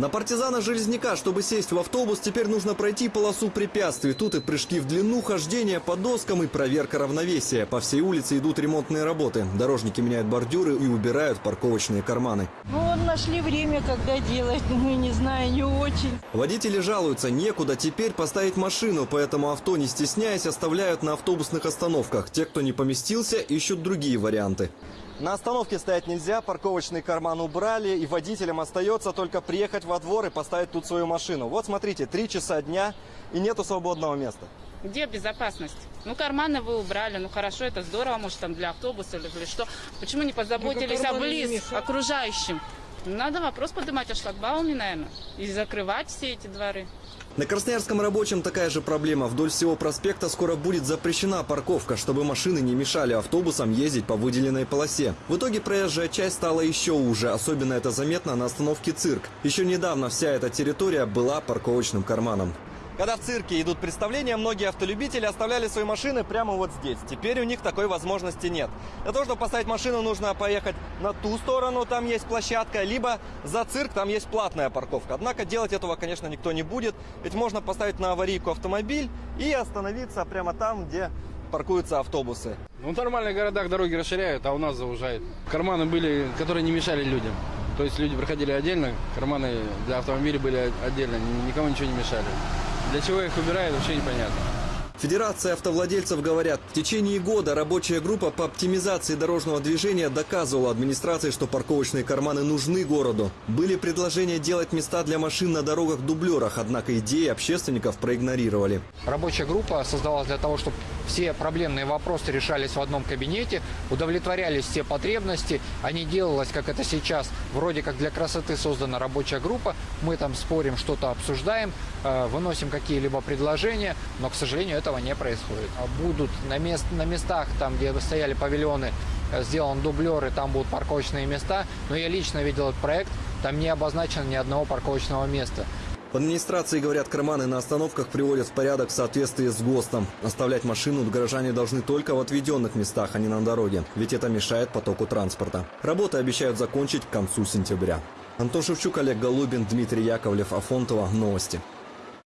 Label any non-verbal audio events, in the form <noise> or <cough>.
На партизана Железняка, чтобы сесть в автобус, теперь нужно пройти полосу препятствий. Тут и прыжки в длину, хождение по доскам и проверка равновесия. По всей улице идут ремонтные работы. Дорожники меняют бордюры и убирают парковочные карманы. Ну, вот нашли время, когда делать, <laughs> ну, не знаю, не очень. Водители жалуются, некуда теперь поставить машину, поэтому авто, не стесняясь, оставляют на автобусных остановках. Те, кто не поместился, ищут другие варианты. На остановке стоять нельзя, парковочный карман убрали, и водителям остается только приехать во двор и поставить тут свою машину. Вот смотрите, три часа дня и нету свободного места. Где безопасность? Ну, карманы вы убрали, ну хорошо, это здорово, может, там для автобуса или для что. Почему не позаботились о близ окружающим? Надо вопрос поднимать о шлагбауме, наверное, и закрывать все эти дворы. На Красноярском рабочем такая же проблема. Вдоль всего проспекта скоро будет запрещена парковка, чтобы машины не мешали автобусам ездить по выделенной полосе. В итоге проезжая часть стала еще уже. Особенно это заметно на остановке «Цирк». Еще недавно вся эта территория была парковочным карманом. Когда в цирке идут представления, многие автолюбители оставляли свои машины прямо вот здесь. Теперь у них такой возможности нет. Для того, чтобы поставить машину, нужно поехать на ту сторону, там есть площадка, либо за цирк, там есть платная парковка. Однако делать этого, конечно, никто не будет, ведь можно поставить на аварийку автомобиль и остановиться прямо там, где паркуются автобусы. Ну, в нормальных городах дороги расширяют, а у нас заужают. Карманы были, которые не мешали людям. То есть люди проходили отдельно, карманы для автомобилей были отдельно, ни- никому ничего не мешали. Для чего их убирают, вообще непонятно. Федерация автовладельцев говорят, в течение года рабочая группа по оптимизации дорожного движения доказывала администрации, что парковочные карманы нужны городу. Были предложения делать места для машин на дорогах-дублерах, однако идеи общественников проигнорировали. Рабочая группа создавалась для того, чтобы все проблемные вопросы решались в одном кабинете, удовлетворялись все потребности, а не делалось, как это сейчас, вроде как для красоты создана рабочая группа, мы там спорим, что-то обсуждаем, э, выносим какие-либо предложения, но, к сожалению, этого не происходит. А Будут на, мест, на местах, там, где стояли павильоны, э, сделан дублер, и там будут парковочные места, но я лично видел этот проект, там не обозначено ни одного парковочного места. В администрации говорят, карманы на остановках приводят в порядок в соответствии с ГОСТом. Оставлять машину горожане должны только в отведенных местах, а не на дороге, ведь это мешает потоку транспорта. Работы обещают закончить к концу сентября. Антон Шевчук, Олег Голубин, Дмитрий Яковлев, Афонтова. Новости.